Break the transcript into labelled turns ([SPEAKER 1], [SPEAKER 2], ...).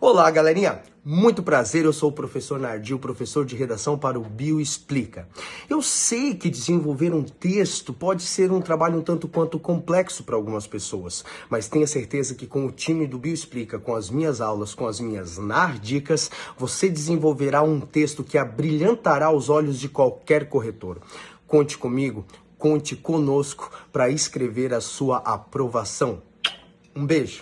[SPEAKER 1] Olá, galerinha! Muito prazer, eu sou o professor Nardil, professor de redação para o Bio Explica. Eu sei que desenvolver um texto pode ser um trabalho um tanto quanto complexo para algumas pessoas, mas tenha certeza que com o time do Bio Explica, com as minhas aulas, com as minhas nardicas, você desenvolverá um texto que abrilhantará os olhos de qualquer corretor. Conte comigo, conte conosco para escrever a sua aprovação. Um beijo!